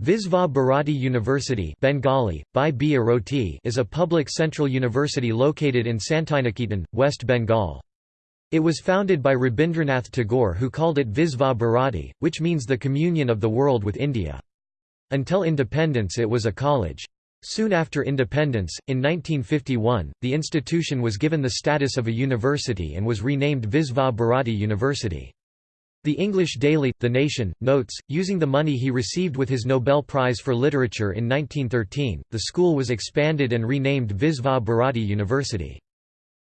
Visva Bharati University Bengali, by Bai is a public central university located in Santiniketan, West Bengal. It was founded by Rabindranath Tagore who called it Visva Bharati, which means the communion of the world with India. Until independence it was a college. Soon after independence, in 1951, the institution was given the status of a university and was renamed Visva Bharati University. The English daily, The Nation, notes, using the money he received with his Nobel Prize for Literature in 1913, the school was expanded and renamed Visva Bharati University.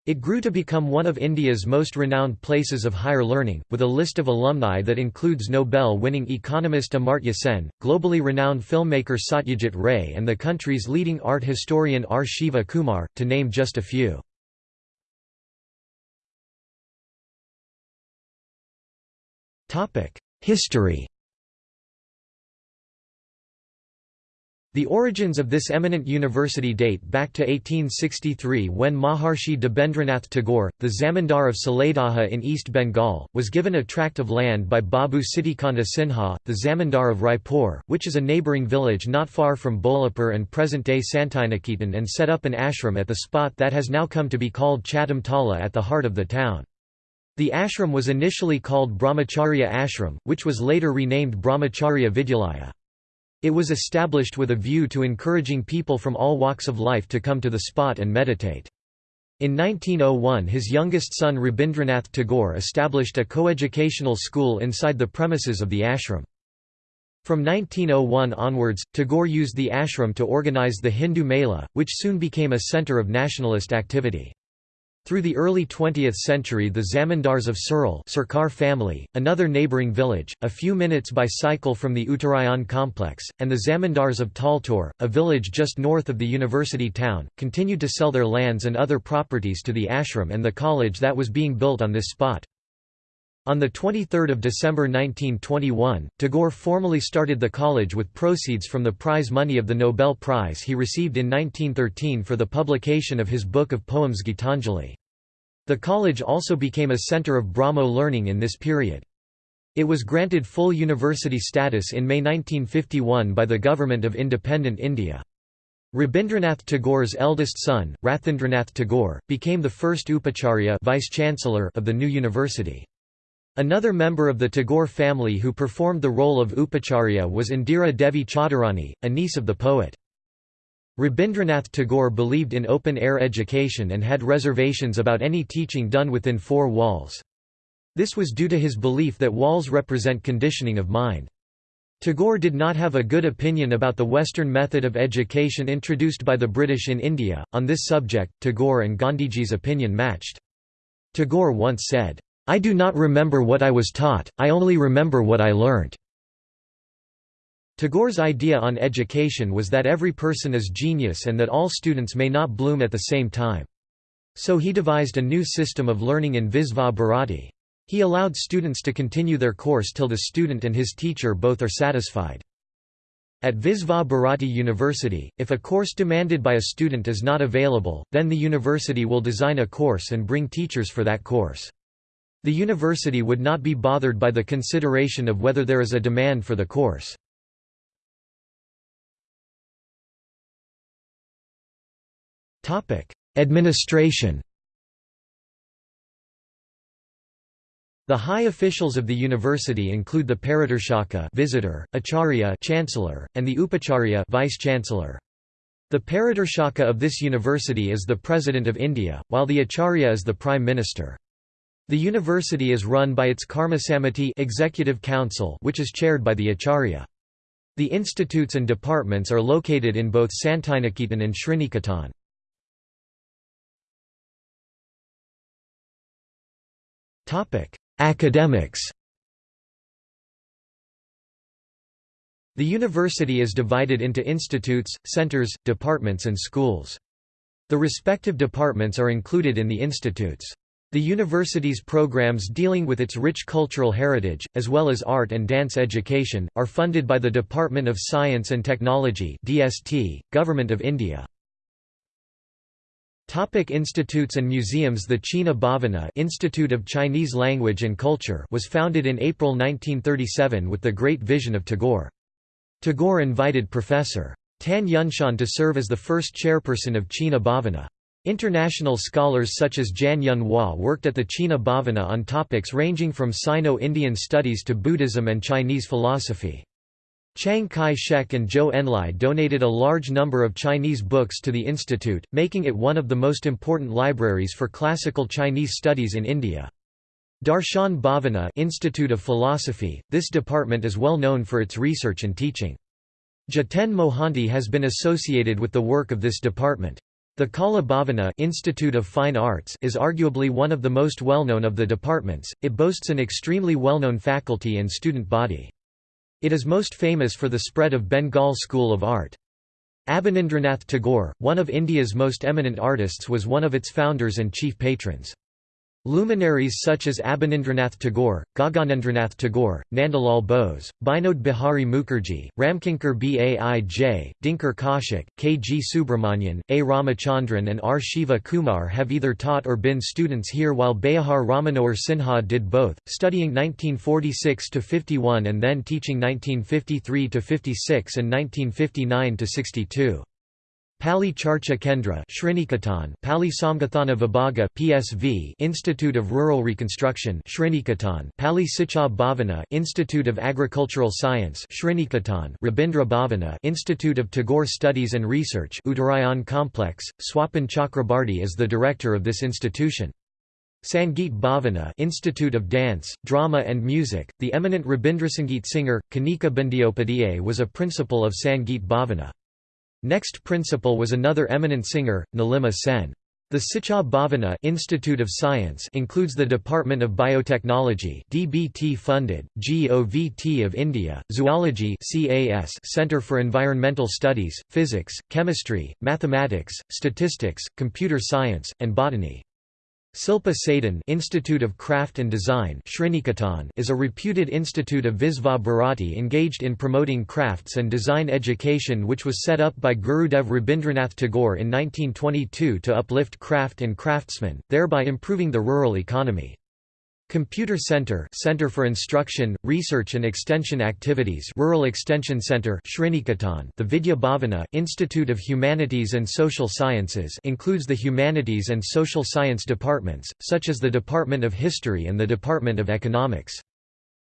It grew to become one of India's most renowned places of higher learning, with a list of alumni that includes Nobel-winning economist Amartya Sen, globally renowned filmmaker Satyajit Ray and the country's leading art historian R. Shiva Kumar, to name just a few. History The origins of this eminent university date back to 1863 when Maharshi Debendranath Tagore, the Zamindar of Saladaha in East Bengal, was given a tract of land by Babu Siddhikanta Sinha, the Zamindar of Raipur, which is a neighbouring village not far from Bolpur and present-day Santiniketan and set up an ashram at the spot that has now come to be called Chatam Tala at the heart of the town. The ashram was initially called Brahmacharya Ashram, which was later renamed Brahmacharya Vidyalaya. It was established with a view to encouraging people from all walks of life to come to the spot and meditate. In 1901 his youngest son Rabindranath Tagore established a coeducational school inside the premises of the ashram. From 1901 onwards, Tagore used the ashram to organize the Hindu Mela, which soon became a center of nationalist activity. Through the early 20th century the Zamindars of Surul Sarkar family, another neighbouring village, a few minutes by cycle from the Uttarayan complex, and the Zamindars of Taltor, a village just north of the university town, continued to sell their lands and other properties to the ashram and the college that was being built on this spot. On 23 December 1921, Tagore formally started the college with proceeds from the prize money of the Nobel Prize he received in 1913 for the publication of his book of poems Gitanjali. The college also became a centre of Brahmo learning in this period. It was granted full university status in May 1951 by the Government of Independent India. Rabindranath Tagore's eldest son, Rathindranath Tagore, became the first Upacharya vice-chancellor of the new university. Another member of the Tagore family who performed the role of Upacharya was Indira Devi Chaudharani, a niece of the poet. Rabindranath Tagore believed in open-air education and had reservations about any teaching done within four walls. This was due to his belief that walls represent conditioning of mind. Tagore did not have a good opinion about the Western method of education introduced by the British in India. On this subject, Tagore and Gandhiji's opinion matched. Tagore once said, I do not remember what I was taught, I only remember what I learnt." Tagore's idea on education was that every person is genius and that all students may not bloom at the same time. So he devised a new system of learning in Visva Bharati. He allowed students to continue their course till the student and his teacher both are satisfied. At Visva Bharati University, if a course demanded by a student is not available, then the university will design a course and bring teachers for that course. The university would not be bothered by the consideration of whether there is a demand for the course. Administration The high officials of the university include the Paridarshaka visitor, Acharya chancellor, and the Upacharya vice-chancellor. The Paridarshaka of this university is the President of India, while the Acharya is the Prime Minister. The university is run by its Karmasamiti Executive Council which is chaired by the Acharya. The institutes and departments are located in both Santiniketan and Sriniketan. Academics The university is divided into institutes, centers, departments and schools. The respective departments are included in the institutes. The university's programs dealing with its rich cultural heritage, as well as art and dance education, are funded by the Department of Science and Technology DST, Government of India. Topic institutes and museums The China Bhavana Institute of Chinese Language and Culture was founded in April 1937 with the Great Vision of Tagore. Tagore invited Professor. Tan Yunshan to serve as the first chairperson of China Bhavana. International scholars such as Jan Yun Hua worked at the China Bhavana on topics ranging from Sino-Indian studies to Buddhism and Chinese philosophy. Chiang Kai-shek and Zhou Enlai donated a large number of Chinese books to the institute, making it one of the most important libraries for classical Chinese studies in India. Darshan Bhavana Institute of Philosophy, this department is well known for its research and teaching. Jiten Mohanty has been associated with the work of this department. The Kala Bhavana Institute of Fine Arts is arguably one of the most well-known of the departments, it boasts an extremely well-known faculty and student body. It is most famous for the spread of Bengal School of Art. Abanindranath Tagore, one of India's most eminent artists was one of its founders and chief patrons. Luminaries such as Abanindranath Tagore, Gaganendranath Tagore, Nandalal Bose, Binod Bihari Mukherjee, Ramkinkar Baij, Dinkar Kaushik, K. G. Subramanian, A. Ramachandran and R. Shiva Kumar have either taught or been students here while Beohar Rammanohar Sinha did both, studying 1946–51 and then teaching 1953–56 and 1959–62. Pali Charcha Kendra Sriniketan Pali Samgathana Vibhaga PSV Institute of Rural Reconstruction Sriniketan Pali Sicha Bhavana Institute of Agricultural Science Sriniketan Rabindra Bhavana Institute of Tagore Studies and Research Uttarayan Complex Swapan Chakrabarti is the director of this institution Sangeet Bhavana Institute of Dance, Drama and Music, the eminent Rabindrasangeet singer, Kanika Bandyopadhyay was a principal of Sangeet Bhavana. Next principal was another eminent singer, Nilima Sen. The Siksha Bhavana Institute of Science includes the Department of Biotechnology DBT funded, GOVT of India, Zoology CAS Center for Environmental Studies, Physics, Chemistry, Mathematics, Statistics, Computer Science, and Botany. Silpa Sadan Institute of Craft and Design is a reputed institute of Visva Bharati engaged in promoting crafts and design education which was set up by Gurudev Rabindranath Tagore in 1922 to uplift craft and craftsmen, thereby improving the rural economy. Computer Center Center for Instruction, Research and Extension Activities Rural Extension Center Sriniketan The Vidya Bhavana Institute of Humanities and Social Sciences includes the Humanities and Social Science departments, such as the Department of History and the Department of Economics.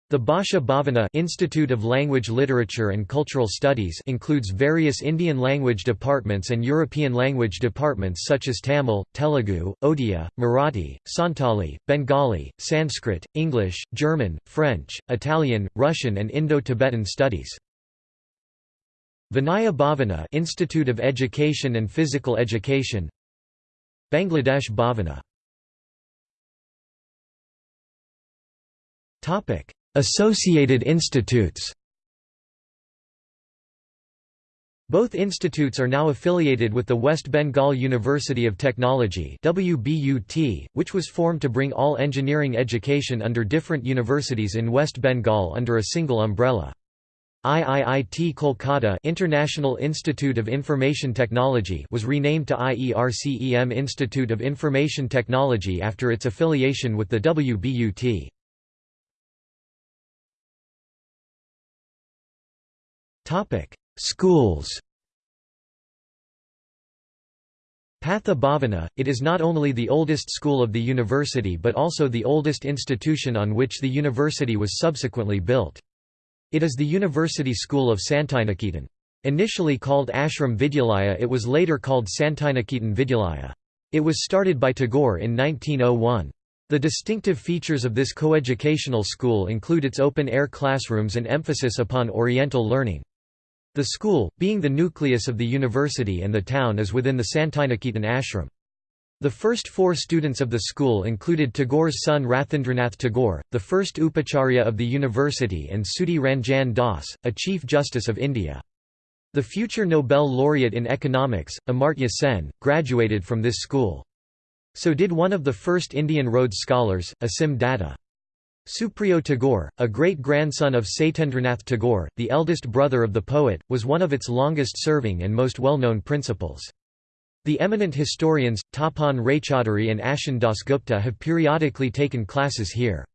The Bhasha Bhavana Institute of Language Literature and Cultural Studies includes various Indian language departments and European language departments such as Tamil, Telugu, Odia, Marathi, Santali, Bengali, Sanskrit, English, German, French, Italian, Russian and Indo-Tibetan studies. Vinaya Bhavana Institute of Education and Physical Education Bangladesh Bhavana Associated institutes Both institutes are now affiliated with the West Bengal University of Technology WBUT, which was formed to bring all engineering education under different universities in West Bengal under a single umbrella. IIIT Kolkata International Institute of Information Technology was renamed to IERCEM Institute of Information Technology after its affiliation with the WBUT. Topic: Schools. Patha Bhavana, it is not only the oldest school of the university but also the oldest institution on which the university was subsequently built. It is the university school of Santiniketan. Initially called Ashram Vidyalaya it was later called Santiniketan Vidyalaya. It was started by Tagore in 1901. The distinctive features of this coeducational school include its open-air classrooms and emphasis upon Oriental learning. The school, being the nucleus of the university and the town is within the Santiniketan ashram. The first four students of the school included Tagore's son Rathindranath Tagore, the first Upacharya of the university and Sudhi Ranjan Das, a Chief Justice of India. The future Nobel laureate in economics, Amartya Sen, graduated from this school. So did one of the first Indian Rhodes scholars, Asim Datta. Supriyo Tagore, a great-grandson of Satyendranath Tagore, the eldest brother of the poet, was one of its longest-serving and most well-known principals. The eminent historians, Tapan Raychaudhuri and Ashin Dasgupta have periodically taken classes here.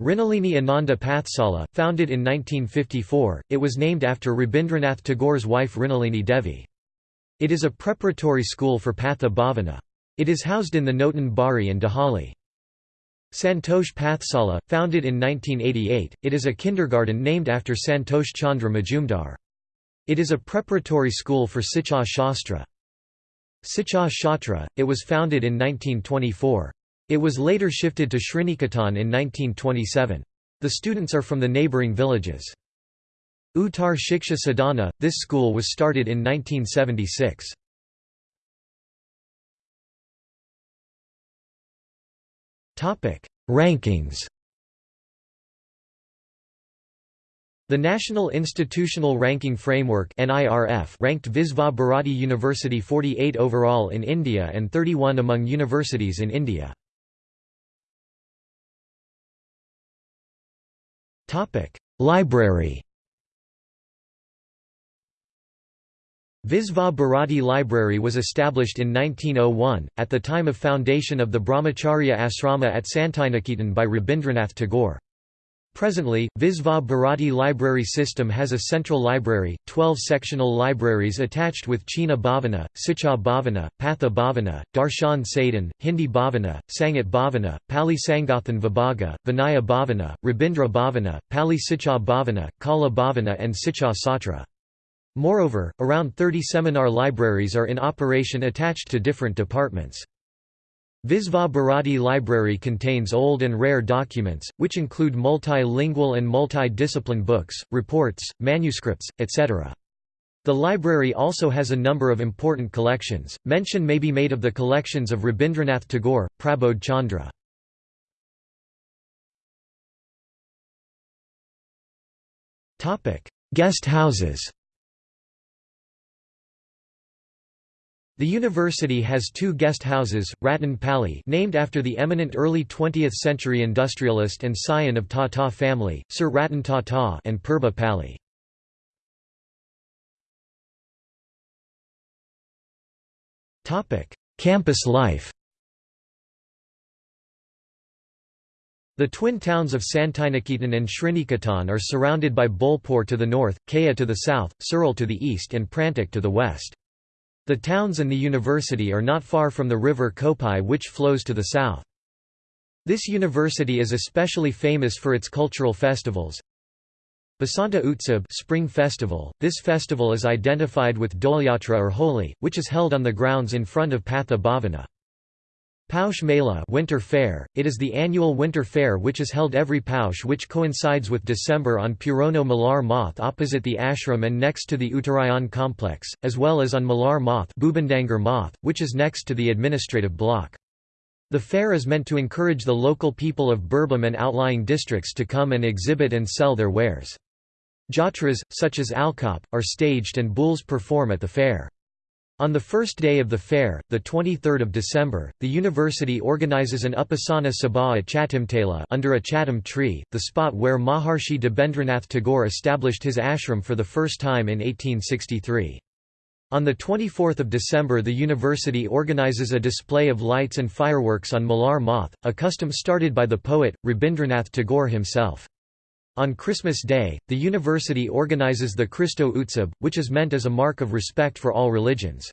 Mrinalini Ananda Pathsala, founded in 1954, it was named after Rabindranath Tagore's wife Mrinalini Devi. It is a preparatory school for Patha Bhavana. It is housed in the Notan Bari in Dehali. Santosh Pathsala, founded in 1988, it is a kindergarten named after Santosh Chandra Majumdar. It is a preparatory school for Siksha Shastra. Siksha Satra, it was founded in 1924. It was later shifted to Sriniketan in 1927. The students are from the neighbouring villages. Uttar Shiksha Sadhana, this school was started in 1976. Rankings The National Institutional Ranking Framework (NIRF) ranked Visva Bharati University 48 overall in India and 31 among universities in India. Topic: Library Visva Bharati Library was established in 1901, at the time of foundation of the Brahmacharya Asrama at Santiniketan by Rabindranath Tagore. Presently, Visva Bharati library system has a central library, 12 sectional libraries attached with China Bhavana, Siksha Bhavana, Patha Bhavana, Darshan Sadhan, Hindi Bhavana, Sangeet Bhavana, Pali Sangathan Vibhaga, Vinaya Bhavana, Rabindra Bhavana, Pali Siksha Bhavana, Kala Bhavana and Siksha Satra. Moreover, around 30 seminar libraries are in operation attached to different departments. Visva Bharati Library contains old and rare documents, which include multilingual and multi-discipline books, reports, manuscripts, etc. The library also has a number of important collections. Mention may be made of the collections of Rabindranath Tagore, Prabodh Chandra. Guest houses The university has two guest houses, Ratan Pali named after the eminent early 20th-century industrialist and scion of Tata family, Sir Ratan Tata and Purba Pali. Campus life The twin towns of Santiniketan and Sriniketan are surrounded by Bolpur to the north, Kaya to the south, Surul to the east and Prantik to the west. The towns and the university are not far from the river Kopai which flows to the south. This university is especially famous for its cultural festivals. Basanta Utsab Spring Festival. This festival is identified with Dolyatra or Holi, which is held on the grounds in front of Patha Bhavana. Paush Mela winter fair, it is the annual winter fair which is held every Paush which coincides with December on Purono Malar Moth opposite the ashram and next to the Uttarayan complex, as well as on Malar Moth, Moth which is next to the administrative block. The fair is meant to encourage the local people of Birbhum and outlying districts to come and exhibit and sell their wares. Jatras, such as Alkop, are staged and bulls perform at the fair. On the first day of the fair, the 23rd of December, the university organizes an Upasana Sabha at Chatimtala under a chatam tree, the spot where Maharshi Debendranath Tagore established his ashram for the first time in 1863. On 24 December the university organizes a display of lights and fireworks on Malar Moth, a custom started by the poet, Rabindranath Tagore himself. On Christmas Day, the university organizes the Christo Utsab, which is meant as a mark of respect for all religions.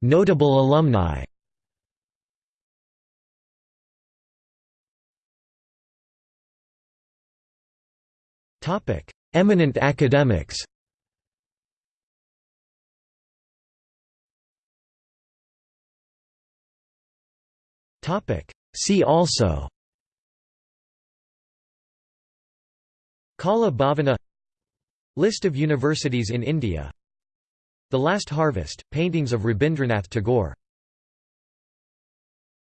Notable alumni Eminent academics See also Kala Bhavana List of universities in India The Last Harvest, paintings of Rabindranath Tagore